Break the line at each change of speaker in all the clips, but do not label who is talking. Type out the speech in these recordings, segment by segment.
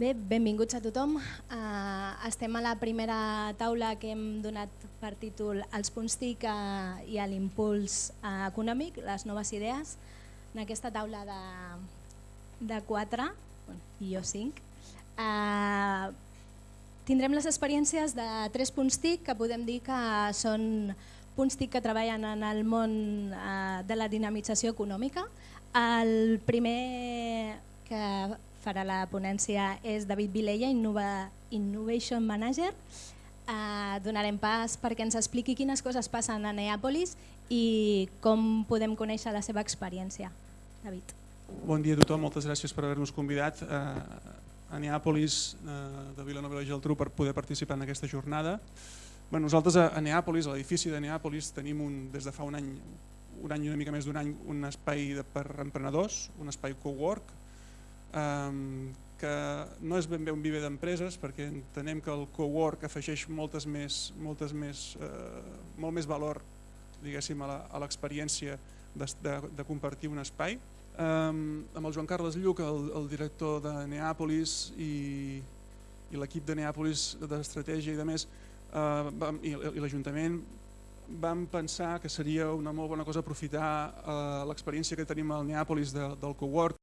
Bé, benvinguts a tothom. Uh, estem a la primera taula que hem donat per títol Els punts TIC uh, i l'impuls uh, econòmic, les noves idees. En aquesta taula de, de quatre, i jo cinc, uh, tindrem les experiències de tres punts TIC que podem dir que són punts TIC que treballen en el món uh, de la dinamització econòmica. El primer que farà la ponència és David Vilella, Innova, Innovation Manager. Uh, donarem pas perquè ens expliqui quines coses passen a Neàpolis i com podem conèixer la seva experiència. David.
Bon dia a tothom, moltes gràcies per haver-nos convidat uh, a Neàpolis uh, de Vilanova i la Geltrú per poder participar en aquesta jornada. Bé, nosaltres a, a Neàpolis, a l'edifici de Neàpolis, tenim un, des de fa un any, un any una mica més d'un any, un espai de, per emprenedors, un espai cowork, que no és ben bé un viver d'empreses perquè entenem que el cowork afegeix moltes més, moltes més, eh, molt més valor diguéssim, a l'experiència de, de, de compartir un espai. Um, amb el Joan Carles Lluc, el, el director de Neàpolis i, i l'equip de Neàpolis d'estratègia i de més, uh, vam, i, i l'Ajuntament vam pensar que seria una molt bona cosa aprofitar uh, l'experiència que tenim al Neàpolis de, del cowork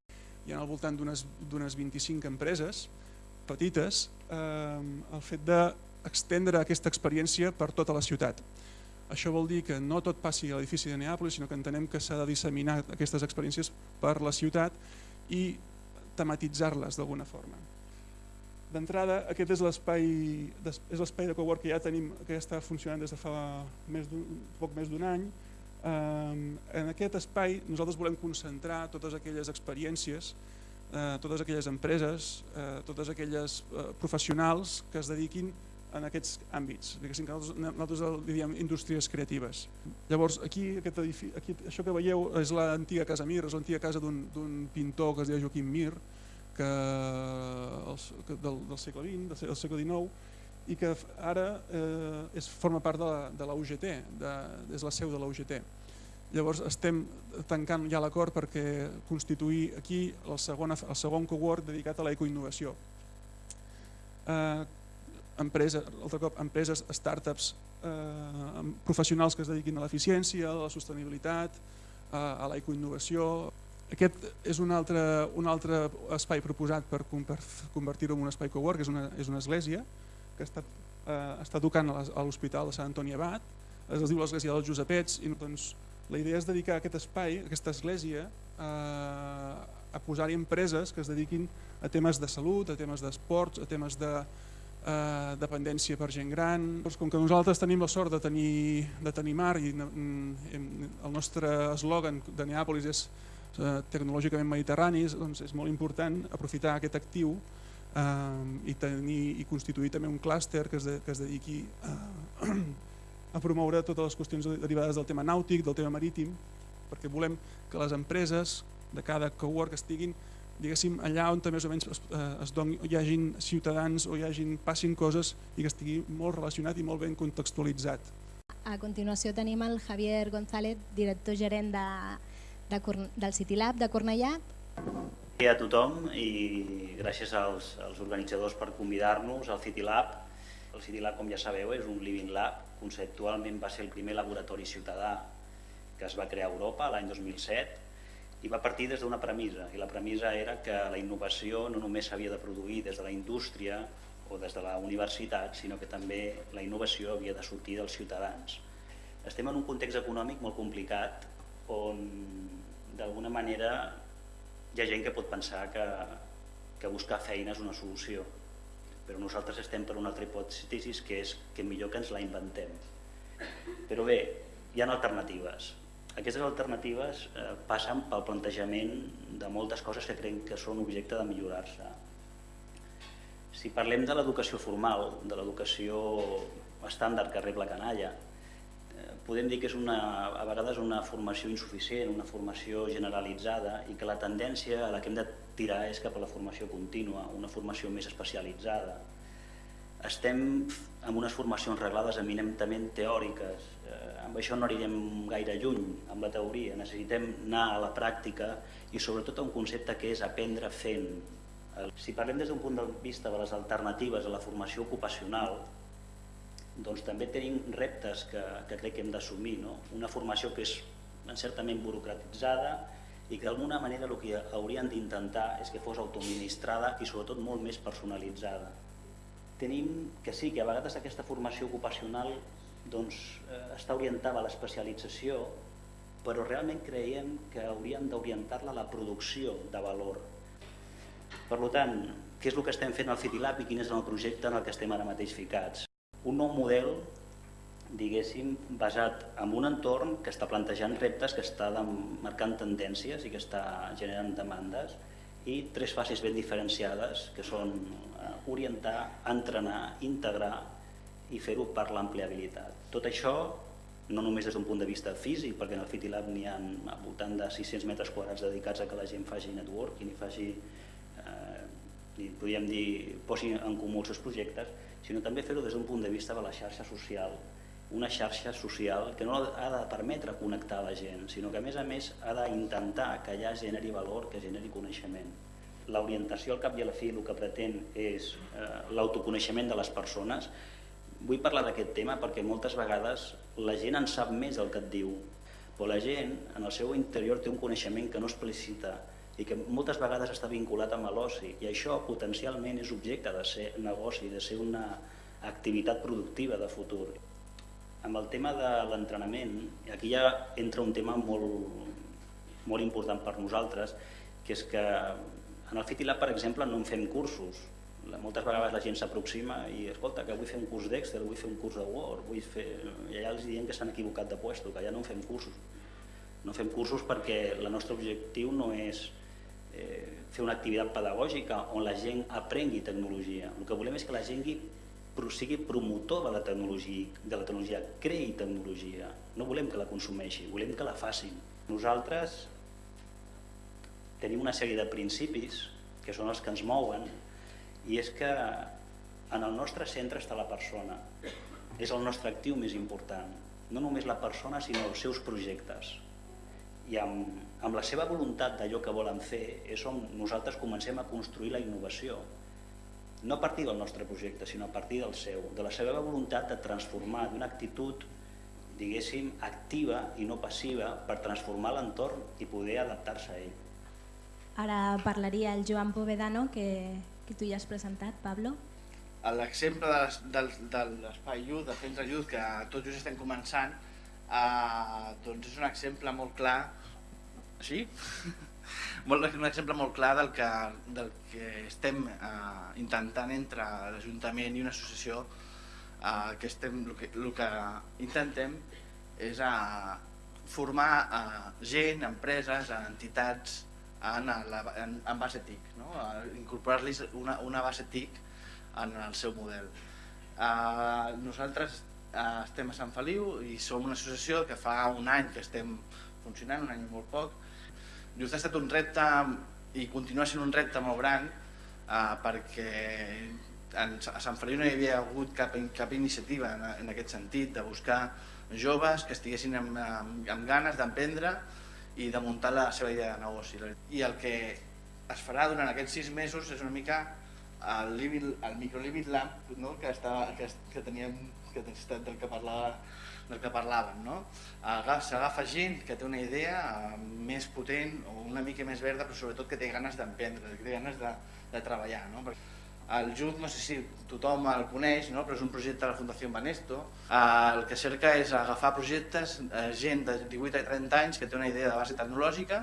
hi ha al voltant d'unes 25 empreses petites, eh, el fet d'extendre aquesta experiència per tota la ciutat. Això vol dir que no tot passi a l'edifici de Neàpolis, sinó que entenem que s'ha de disseminar aquestes experiències per la ciutat i tematitzar-les d'alguna forma. D'entrada, aquest és l'espai és l'espai de cowork que ja tenim, que ja està funcionant des de fa més poc més d'un any, en aquest espai nosaltres volem concentrar totes aquelles experiències, eh, totes aquelles empreses, eh, totes aquelles eh, professionals que es dediquin en aquests àmbits, que nosaltres, nosaltres li diem indústries creatives. Llavors, aquí, aquest edifici, aquí això que veieu és l'antiga casa Mir, és l'antiga casa d'un pintor que es deia Joaquim Mir, que, el, que del, del segle XX, del segle XIX, i que ara eh, és, forma part de la, de la UGT, de, és la seu de la UGT. Llavors estem tancant ja l'acord perquè constituir aquí el segon, el segon cowork dedicat a l'ecoinnovació. Eh, empreses, altre cop, empreses, startups, eh, professionals que es dediquin a l'eficiència, a la sostenibilitat, eh, a l'ecoinnovació. Aquest és un altre, un altre espai proposat per convertir-ho en un espai cowork, és una, és una església, que està, eh, està tocant a l'Hospital de Sant Antoni Abat, es diu l'Església dels Josepets, i doncs, la idea és dedicar aquest espai, aquesta església, eh, a posar-hi empreses que es dediquin a temes de salut, a temes d'esports, a temes de eh, dependència per gent gran. Doncs com que nosaltres tenim la sort de tenir, de tenir mar i el nostre eslògan de Neàpolis és eh, tecnològicament mediterrani, doncs és molt important aprofitar aquest actiu eh, i, tenir, i constituir també un clúster que, es que es dediqui a, a promoure totes les qüestions derivades del tema nàutic, del tema marítim, perquè volem que les empreses de cada cowork estiguin diguéssim, allà on més o menys es, eh, es doni, hi hagin ciutadans o hi hagin, passin coses i que estigui molt relacionat i molt ben contextualitzat.
A continuació tenim el Javier González, director gerent de, de, del CityLab de Cornellà
dia a tothom i gràcies als, als organitzadors per convidar-nos al City Lab. El City Lab, com ja sabeu, és un Living Lab. Conceptualment va ser el primer laboratori ciutadà que es va crear a Europa l'any 2007 i va partir des d'una premissa, i la premissa era que la innovació no només s'havia de produir des de la indústria o des de la universitat, sinó que també la innovació havia de sortir dels ciutadans. Estem en un context econòmic molt complicat on d'alguna manera hi ha gent que pot pensar que, que buscar feina és una solució, però nosaltres estem per una altra hipòtesi que és que millor que ens la inventem. Però bé, hi ha alternatives. Aquestes alternatives eh, passen pel plantejament de moltes coses que creiem que són objecte de millorar-se. Si parlem de l'educació formal, de l'educació estàndard que rep la canalla, podem dir que és una, a vegades una formació insuficient, una formació generalitzada i que la tendència a la que hem de tirar és cap a la formació contínua, una formació més especialitzada. Estem amb unes formacions reglades eminentment teòriques, eh, amb això no anirem gaire lluny amb la teoria, necessitem anar a la pràctica i sobretot a un concepte que és aprendre fent, Si parlem des d'un punt de vista de les alternatives a la formació ocupacional, doncs també tenim reptes que, que crec que hem d'assumir. No? Una formació que és certament burocratitzada i que d'alguna manera el que haurien d'intentar és que fos autoministrada i sobretot molt més personalitzada. Tenim que sí, que a vegades aquesta formació ocupacional doncs, eh, està orientada a l'especialització, però realment creiem que hauríem d'orientar-la a la producció de valor. Per tant, què és el que estem fent al CityLab i quin és el projecte en el que estem ara mateix ficats? Un nou model, diguéssim, basat en un entorn que està plantejant reptes, que està marcant tendències i que està generant demandes i tres fases ben diferenciades que són eh, orientar, entrenar, integrar i fer-ho per l'ampliabilitat. Tot això no només des d'un punt de vista físic, perquè en el FitiLab n'hi ha al voltant de 600 metres quadrats dedicats a que la gent faci networking i faci, eh, podríem dir, posi en comú els seus projectes, sinó també fer-ho des d'un punt de vista de la xarxa social, una xarxa social que no ha de permetre connectar la gent, sinó que a més a més ha d'intentar que allà generi valor, que generi coneixement. L'orientació al cap i a la fi el que pretén és eh, l'autoconeixement de les persones, Vull parlar d'aquest tema perquè moltes vegades la gent en sap més del que et diu, però la gent en el seu interior té un coneixement que no explicita i que moltes vegades està vinculat amb l'oci i això potencialment és objecte de ser negoci, de ser una activitat productiva de futur. Amb el tema de l'entrenament, aquí ja entra un tema molt, molt important per nosaltres, que és que en el FitiLab, per exemple, no en fem cursos, moltes vegades la gent s'aproxima i escolta que vull fer un curs d'Excel, vull fer un curs de Word, vull fer... i allà els diem que s'han equivocat de puesto, que ja no fem cursos. No fem cursos perquè el nostre objectiu no és eh, fer una activitat pedagògica on la gent aprengui tecnologia. El que volem és que la gent sigui promotor de la tecnologia, de la tecnologia, creï tecnologia. No volem que la consumeixi, volem que la facin. Nosaltres tenim una sèrie de principis que són els que ens mouen i és que en el nostre centre està la persona. És el nostre actiu més important. No només la persona, sinó els seus projectes. I amb, amb la seva voluntat d'allò que volen fer és on nosaltres comencem a construir la innovació. No a partir del nostre projecte, sinó a partir del seu, de la seva voluntat de transformar d'una actitud diguéssim, activa i no passiva per transformar l'entorn i poder adaptar-se a ell.
Ara parlaria el Joan Povedano, que que tu ja has presentat, Pablo.
L'exemple de l'espai Youth, del centre Youth, que tots just estem començant, eh, doncs és un exemple molt clar, així? un exemple molt clar del que, del que estem eh, intentant entre l'Ajuntament i una associació eh, que estem, el que, el que intentem és eh, formar eh, gent, empreses, entitats, en, la, en, en base TIC, no? incorporar-li una, una base TIC en el seu model. Uh, nosaltres uh, estem a Sant Feliu i som una associació que fa un any que estem funcionant, un any molt poc. Just ha estat un repte i continua sent un repte molt gran uh, perquè en, a Sant Feliu no hi havia hagut cap, cap iniciativa en, en aquest sentit de buscar joves que estiguessin amb, amb, amb ganes d'emprendre i de muntar la seva idea de negoci. I el que es farà durant aquests sis mesos és una mica el, living, el microlimit lamp no? que, estava, que, que teníem que del que parlava del que parlaven. No? S'agafa gent que té una idea eh, més potent o una mica més verda, però sobretot que té ganes d'emprendre, que té ganes de, de treballar. No? El JUT, no sé si tothom el coneix, no? però és un projecte de la Fundació Banesto. El que cerca és agafar projectes, eh, gent de 18 a 30 anys que té una idea de base tecnològica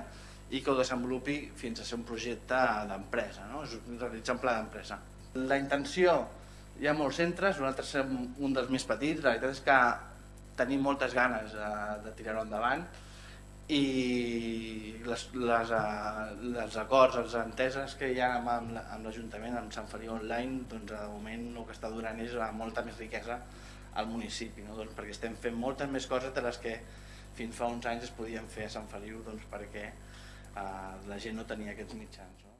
i que ho desenvolupi fins a ser un projecte d'empresa, no? és un pla d'empresa. La intenció, hi ha molts centres, nosaltres som un dels més petits, la veritat és que tenim moltes ganes de, de tirar-ho endavant, i les, les, uh, les acords, les enteses que hi ha amb, amb l'Ajuntament, amb Sant Feliu Online, doncs de moment el que està donant és molta més riquesa al municipi, no? doncs perquè estem fent moltes més coses de les que fins fa uns anys es podien fer a Sant Feliu doncs perquè uh, la gent no tenia aquests mitjans. No?